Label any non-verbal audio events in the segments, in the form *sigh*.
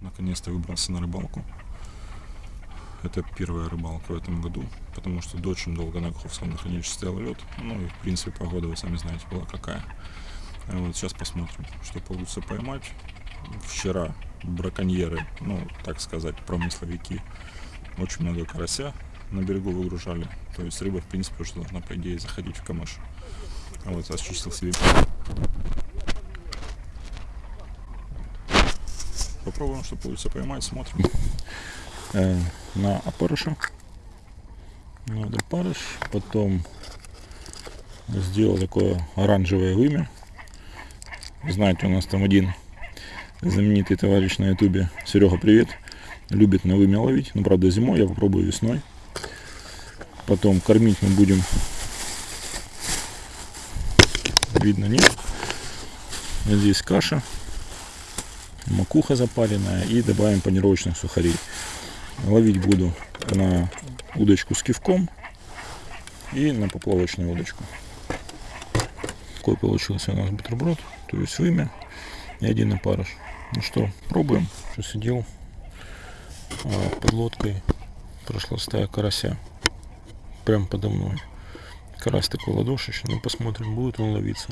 наконец-то выбрался на рыбалку. Это первая рыбалка в этом году, потому что до очень долго на Каховском хранилище стоял лед. Ну и в принципе погода, вы сами знаете, была какая. А вот сейчас посмотрим, что получится поймать. Вчера браконьеры, ну так сказать, промысловики, очень много карася на берегу выгружали. То есть рыба, в принципе, уже должна, по идее, заходить в камыш. А вот очистил себе. Попробуем, что получится поймать, смотрим. Э, на опарыша. Надо опарыш. Потом сделал такое оранжевое вымя. Знаете, у нас там один знаменитый товарищ на ютубе, Серега, привет, любит на вымя ловить. Ну, правда, зимой, я попробую весной. Потом кормить мы будем, видно, нет. Здесь каша, макуха запаренная и добавим панировочных сухарей. Ловить буду на удочку с кивком и на поплавочную удочку. Такой получился у нас бутерброд, то есть вымя и один опарыш. Ну что, пробуем. Что сидел а, под лодкой, прошла стая карася. Прям подо мной. Карась такой ладошечный. Ну посмотрим, будет он ловиться.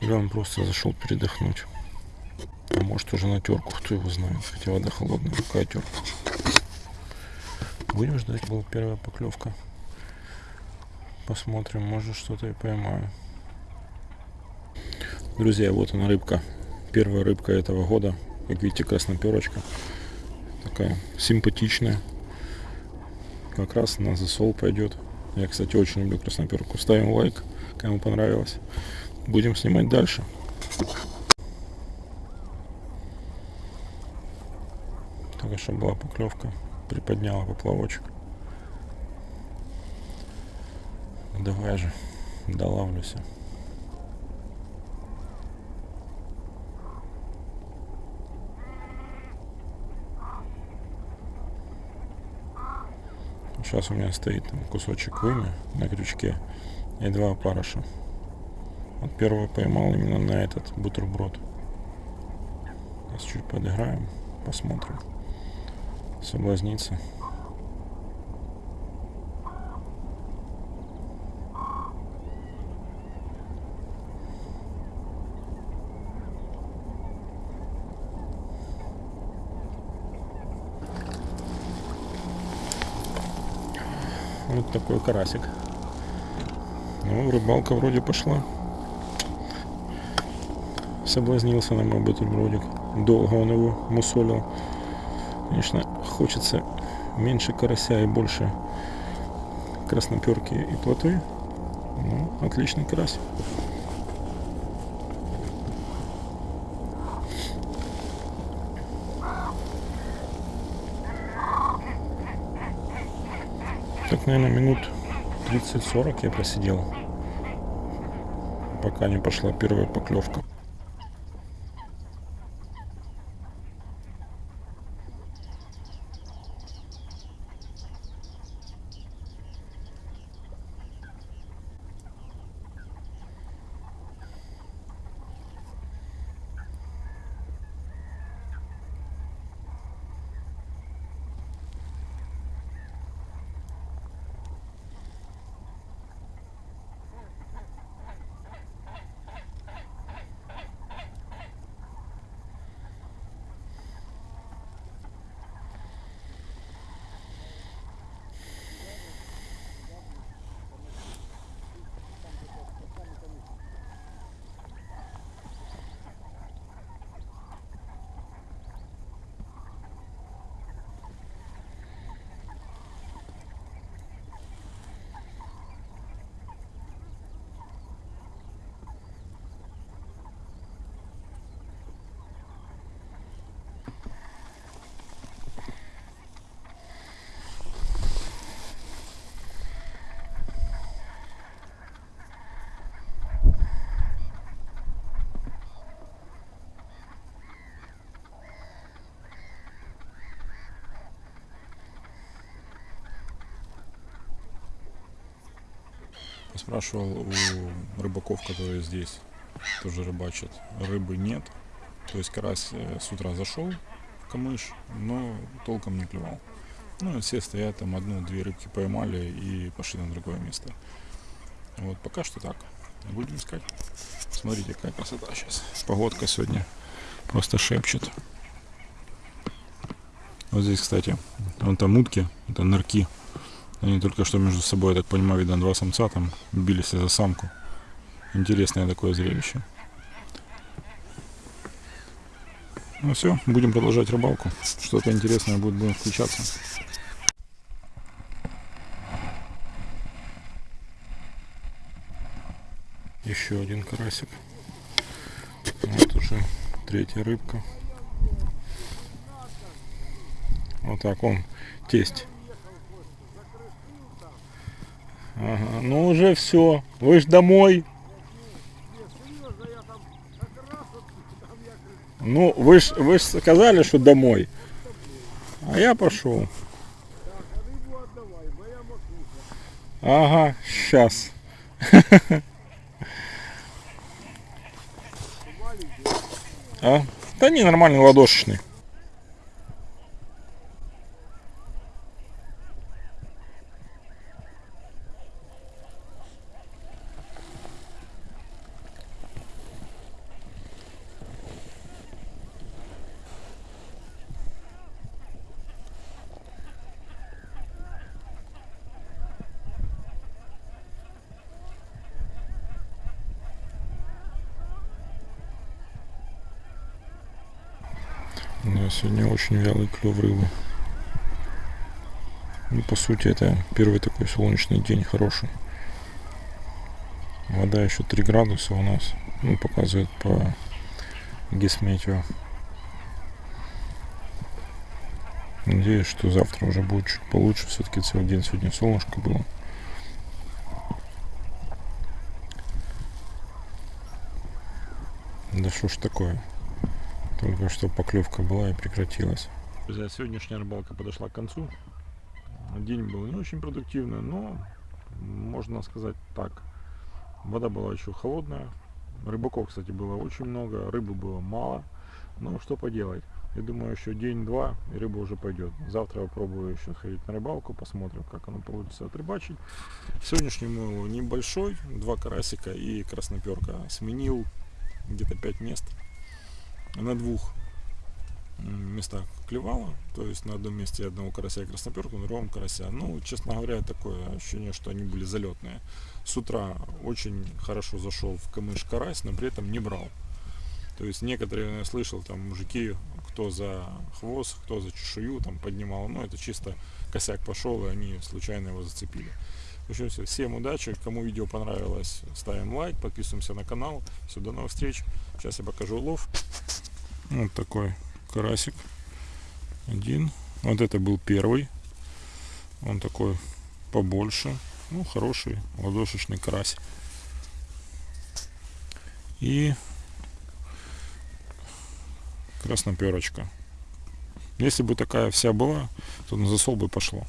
Или он просто зашел передохнуть. Может уже на терку, кто его знает. Хотя вода холодная, какая терка. Будем ждать, была первая поклевка. Посмотрим, может что-то и поймаю. Друзья, вот она рыбка первая рыбка этого года. Как видите, красноперочка. Такая симпатичная. Как раз на засол пойдет. Я, кстати, очень люблю красноперку. Ставим лайк, кому понравилось. Будем снимать дальше. Только что была поклевка. Приподняла поплавочек. Давай же, долавлюся. Сейчас у меня стоит кусочек вымя на крючке и два опарыша. Вот первого поймал именно на этот бутерброд. Сейчас чуть подыграем, посмотрим. Соблазнится. Вот такой карасик. Ну, рыбалка вроде пошла. Соблазнился на мой бутербродик. Долго он его мусолил. Конечно, хочется меньше карася и больше красноперки и плоты. Ну, отличный карась. Так, наверное, минут 30-40 я просидел, пока не пошла первая поклевка. Спрашивал у рыбаков, которые здесь тоже рыбачат. Рыбы нет. То есть карась э, с утра зашел, камыш, но толком не клевал. Ну, и все стоят там одну-две рыбки поймали и пошли на другое место. Вот пока что так. Будем искать. Смотрите, какая красота сейчас. Погодка сегодня просто шепчет. Вот здесь, кстати, вон там утки, это нырки. Они только что между собой, я так понимаю, видно, два самца там бились за самку. Интересное такое зрелище. Ну все, будем продолжать рыбалку. Что-то интересное будет, будем включаться. Еще один карасик. Вот уже третья рыбка. Вот так он, тесть. Ага, ну уже все. Вы ж домой. Ну, вы ж, вы ж сказали, что домой. А я пошел. Ага, сейчас. *laughs* А? Да не, нормальный ладошечный. Да, сегодня очень вялый клев рыбы. Ну, по сути, это первый такой солнечный день хороший. Вода еще 3 градуса у нас. Ну, показывает по гисметео. Надеюсь, что завтра уже будет чуть получше. Все-таки целый день сегодня солнышко было. Да что ж такое? Только что поклевка была и прекратилась. Друзья, сегодняшняя рыбалка подошла к концу. День был не очень продуктивный, но можно сказать так. Вода была еще холодная. Рыбаков, кстати, было очень много, рыбы было мало. Но что поделать. Я думаю, еще день-два, и рыба уже пойдет. Завтра я попробую еще сходить на рыбалку, посмотрим, как оно получится отрыбачить. Сегодняшний мой небольшой, два карасика и красноперка. Сменил где-то 5 мест на двух местах клевала, то есть на одном месте одного карася и красноперку, на другом карася. Ну, честно говоря, такое ощущение, что они были залетные. С утра очень хорошо зашел в камыш карась, но при этом не брал. То есть некоторые, я слышал, там мужики, кто за хвост, кто за чешую там поднимал, но это чисто косяк пошел, и они случайно его зацепили. В общем, все. Всем удачи. Кому видео понравилось, ставим лайк, подписываемся на канал. Все, до новых встреч. Сейчас я покажу улов. Вот такой карасик. Один. Вот это был первый. Он такой побольше. Ну, хороший ладошечный карась. И красноперочка. Если бы такая вся была, то на засол бы пошло.